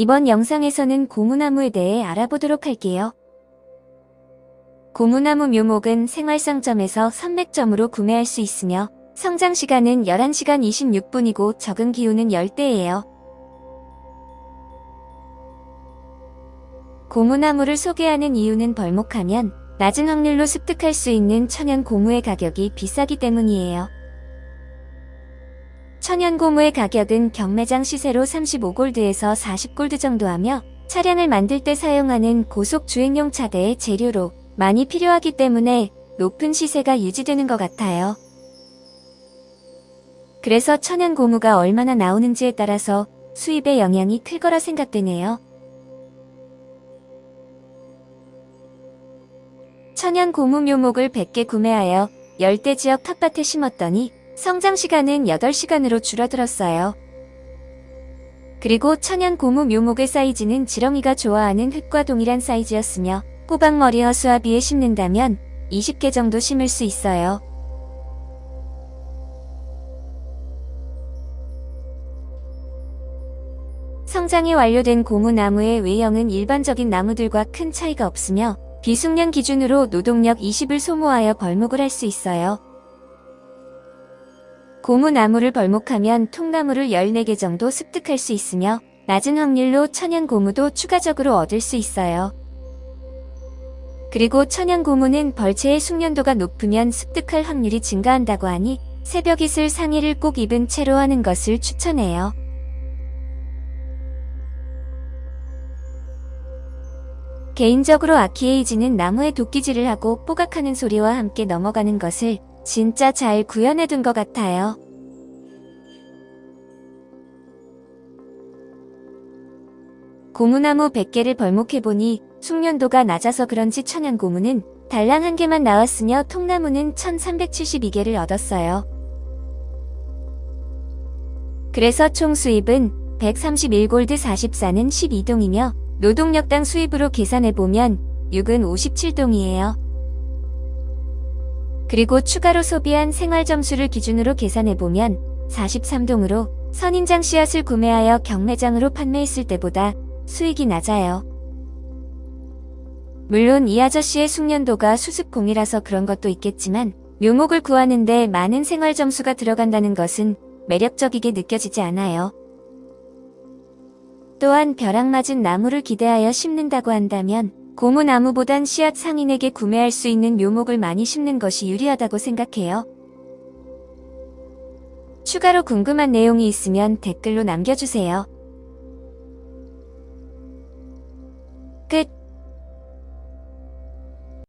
이번 영상에서는 고무나무에 대해 알아보도록 할게요. 고무나무 묘목은 생활상점에서 선맥점으로 구매할 수 있으며 성장 시간은 11시간 26분이고 적응 기후는 열대예요. 고무나무를 소개하는 이유는 벌목하면 낮은 확률로 습득할 수 있는 천연 고무의 가격이 비싸기 때문이에요. 천연 고무의 가격은 경매장 시세로 35골드에서 40골드 정도 하며 차량을 만들 때 사용하는 고속 주행용 차대의 재료로 많이 필요하기 때문에 높은 시세가 유지되는 것 같아요. 그래서 천연 고무가 얼마나 나오는지에 따라서 수입에 영향이 클 거라 생각되네요. 천연 고무 묘목을 100개 구매하여 열대 지역 텃밭에 심었더니 성장 시간은 8시간으로 줄어들었어요. 그리고 천연 고무 묘목의 사이즈는 지렁이가 좋아하는 흙과 동일한 사이즈였으며 호박머리 허수아비에 심는다면 20개 정도 심을 수 있어요. 성장이 완료된 고무나무의 외형은 일반적인 나무들과 큰 차이가 없으며 비숙련 기준으로 노동력 20을 소모하여 벌목을 할 수 있어요. 고무나무를 벌목하면 통나무를 14개 정도 습득할 수 있으며 낮은 확률로 천연 고무도 추가적으로 얻을 수 있어요. 그리고 천연 고무는 벌채의 숙련도가 높으면 습득할 확률이 증가한다고 하니 새벽이슬 상의를 꼭 입은 채로 하는 것을 추천해요. 개인적으로 아키에이지는 나무에 도끼질을 하고 뽀각하는 소리와 함께 넘어가는 것을 진짜 잘 구현해둔 것 같아요. 고무나무 100개를 벌목해보니 숙련도가 낮아서 그런지 천연고무는 달랑 한 개만 나왔으며 통나무는 1372개를 얻었어요. 그래서 총 수입은 131골드 44는 12동이며 노동력당 수입으로 계산해보면 6은 57동이에요. 그리고 추가로 소비한 생활 점수를 기준으로 계산해보면 43동으로 선인장 씨앗을 구매하여 경매장으로 판매했을 때보다 수익이 낮아요. 물론 이 아저씨의 숙련도가 수습공이라서 그런 것도 있겠지만 묘목을 구하는데 많은 생활 점수가 들어간다는 것은 매력적이게 느껴지지 않아요. 또한 벼락 맞은 나무를 기대하여 심는다고 한다면 고무나무보단 씨앗 상인에게 구매할 수 있는 묘목을 많이 심는 것이 유리하다고 생각해요. 추가로 궁금한 내용이 있으면 댓글로 남겨주세요. 끝